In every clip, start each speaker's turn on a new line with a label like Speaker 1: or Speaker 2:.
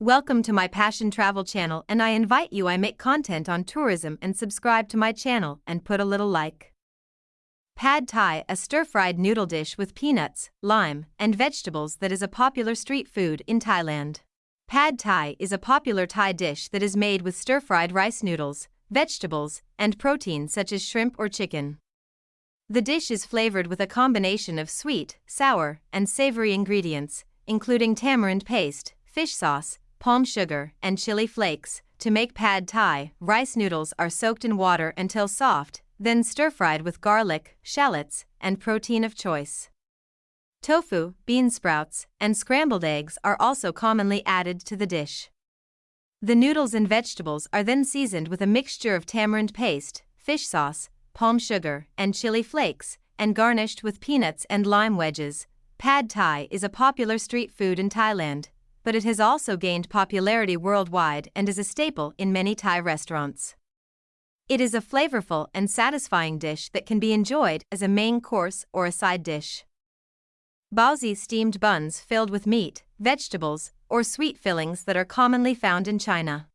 Speaker 1: Welcome to my Passion Travel channel and I invite you I make content on tourism and subscribe to my channel and put a little like. Pad Thai, a stir-fried noodle dish with peanuts, lime, and vegetables that is a popular street food in Thailand. Pad Thai is a popular Thai dish that is made with stir-fried rice noodles, vegetables, and protein such as shrimp or chicken. The dish is flavored with a combination of sweet, sour, and savory ingredients, including tamarind paste, fish sauce, palm sugar, and chili flakes. To make pad thai, rice noodles are soaked in water until soft, then stir fried with garlic, shallots, and protein of choice. Tofu, bean sprouts, and scrambled eggs are also commonly added to the dish. The noodles and vegetables are then seasoned with a mixture of tamarind paste, fish sauce, palm sugar, and chili flakes, and garnished with peanuts and lime wedges. Pad Thai is a popular street food in Thailand, but it has also gained popularity worldwide and is a staple in many Thai restaurants. It is a flavorful and satisfying dish that can be enjoyed as a main course or a side dish. Baozi steamed buns filled with meat, vegetables, or sweet fillings that are commonly found in China.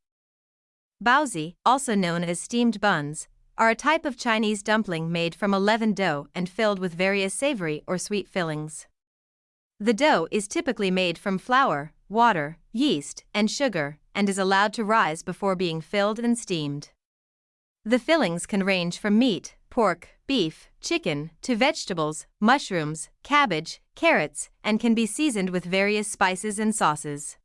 Speaker 1: Baozi, also known as steamed buns, are a type of Chinese dumpling made from a leavened dough and filled with various savory or sweet fillings. The dough is typically made from flour, water, yeast, and sugar, and is allowed to rise before being filled and steamed. The fillings can range from meat, pork, beef, chicken, to vegetables, mushrooms, cabbage, carrots, and can be seasoned with various spices and sauces.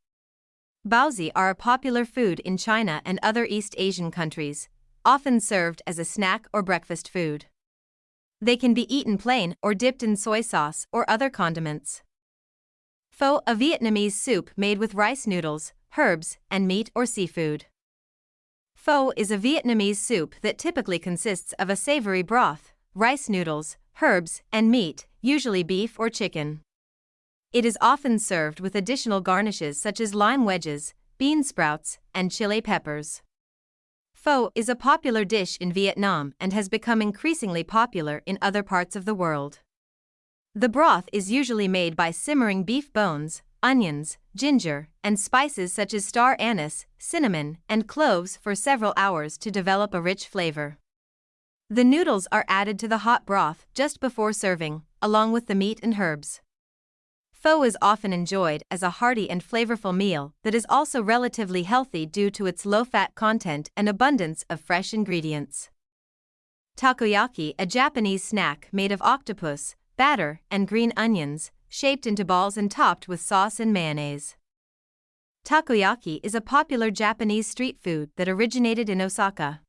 Speaker 1: Baozi are a popular food in China and other East Asian countries, often served as a snack or breakfast food. They can be eaten plain or dipped in soy sauce or other condiments. Pho, a Vietnamese soup made with rice noodles, herbs, and meat or seafood. Pho is a Vietnamese soup that typically consists of a savory broth, rice noodles, herbs, and meat, usually beef or chicken. It is often served with additional garnishes such as lime wedges, bean sprouts, and chili peppers. Pho is a popular dish in Vietnam and has become increasingly popular in other parts of the world. The broth is usually made by simmering beef bones, onions, ginger, and spices such as star anise, cinnamon, and cloves for several hours to develop a rich flavor. The noodles are added to the hot broth just before serving, along with the meat and herbs. Pho is often enjoyed as a hearty and flavorful meal that is also relatively healthy due to its low fat content and abundance of fresh ingredients. Takoyaki, a Japanese snack made of octopus, batter, and green onions, shaped into balls and topped with sauce and mayonnaise. Takoyaki is a popular Japanese street food that originated in Osaka.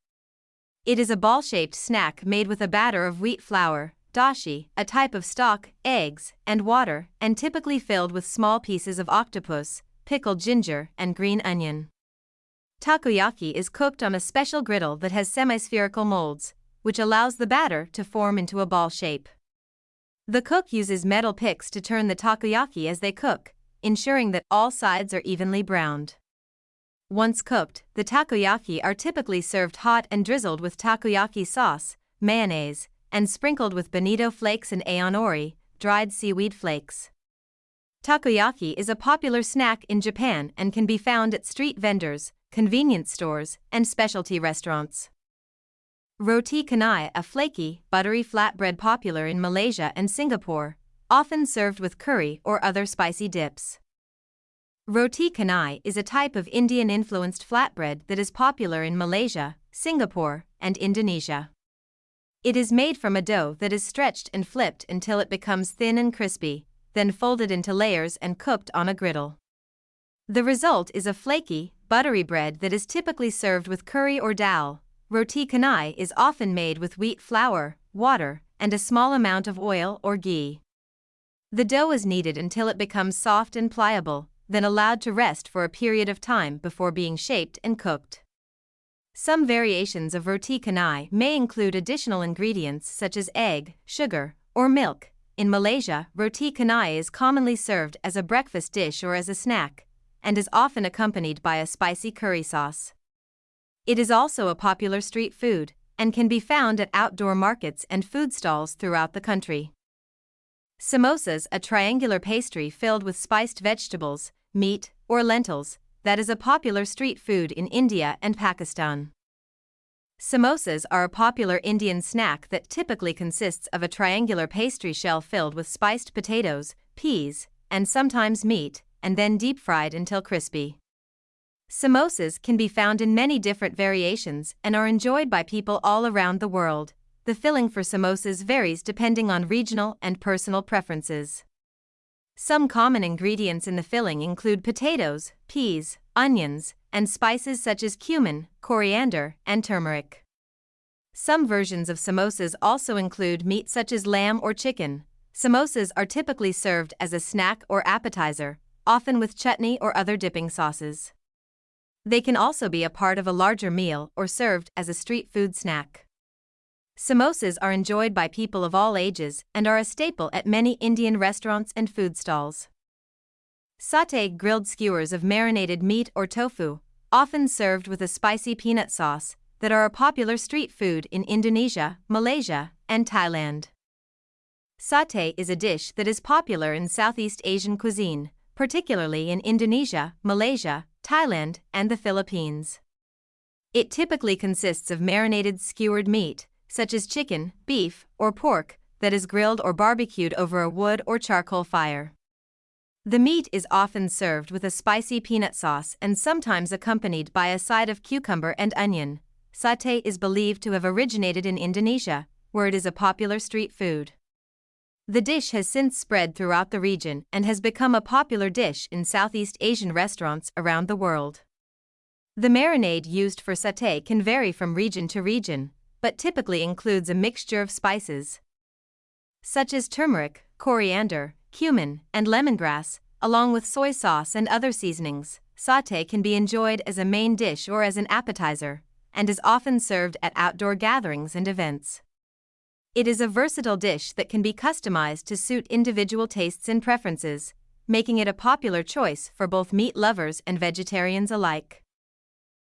Speaker 1: It is a ball shaped snack made with a batter of wheat flour, dashi, a type of stock, eggs, and water, and typically filled with small pieces of octopus, pickled ginger, and green onion. Takoyaki is cooked on a special griddle that has semispherical molds, which allows the batter to form into a ball shape. The cook uses metal picks to turn the takoyaki as they cook, ensuring that all sides are evenly browned. Once cooked, the takoyaki are typically served hot and drizzled with takoyaki sauce, mayonnaise, and sprinkled with bonito flakes and aonori, dried seaweed flakes. Takoyaki is a popular snack in Japan and can be found at street vendors, convenience stores, and specialty restaurants. Roti canai, a flaky, buttery flatbread popular in Malaysia and Singapore, often served with curry or other spicy dips. Roti canai is a type of Indian-influenced flatbread that is popular in Malaysia, Singapore, and Indonesia. It is made from a dough that is stretched and flipped until it becomes thin and crispy, then folded into layers and cooked on a griddle. The result is a flaky, buttery bread that is typically served with curry or dal, Roti canai is often made with wheat flour, water, and a small amount of oil or ghee. The dough is kneaded until it becomes soft and pliable, then allowed to rest for a period of time before being shaped and cooked. Some variations of roti canai may include additional ingredients such as egg, sugar, or milk. In Malaysia, roti canai is commonly served as a breakfast dish or as a snack, and is often accompanied by a spicy curry sauce. It is also a popular street food and can be found at outdoor markets and food stalls throughout the country. Samosas, a triangular pastry filled with spiced vegetables, meat, or lentils, that is a popular street food in India and Pakistan. Samosas are a popular Indian snack that typically consists of a triangular pastry shell filled with spiced potatoes, peas, and sometimes meat, and then deep fried until crispy. Samosas can be found in many different variations and are enjoyed by people all around the world. The filling for samosas varies depending on regional and personal preferences. Some common ingredients in the filling include potatoes, peas, onions, and spices such as cumin, coriander, and turmeric. Some versions of samosas also include meat such as lamb or chicken. Samosas are typically served as a snack or appetizer, often with chutney or other dipping sauces. They can also be a part of a larger meal or served as a street food snack. Samosas are enjoyed by people of all ages and are a staple at many Indian restaurants and food stalls. Satay grilled skewers of marinated meat or tofu, often served with a spicy peanut sauce, that are a popular street food in Indonesia, Malaysia, and Thailand. Satay is a dish that is popular in Southeast Asian cuisine, particularly in Indonesia, Malaysia, Thailand, and the Philippines. It typically consists of marinated skewered meat, such as chicken, beef, or pork, that is grilled or barbecued over a wood or charcoal fire. The meat is often served with a spicy peanut sauce and sometimes accompanied by a side of cucumber and onion. Satay is believed to have originated in Indonesia, where it is a popular street food. The dish has since spread throughout the region and has become a popular dish in Southeast Asian restaurants around the world. The marinade used for satay can vary from region to region, but typically includes a mixture of spices such as turmeric, coriander, cumin, and lemongrass, along with soy sauce and other seasonings. Satay can be enjoyed as a main dish or as an appetizer, and is often served at outdoor gatherings and events. It is a versatile dish that can be customized to suit individual tastes and preferences, making it a popular choice for both meat lovers and vegetarians alike.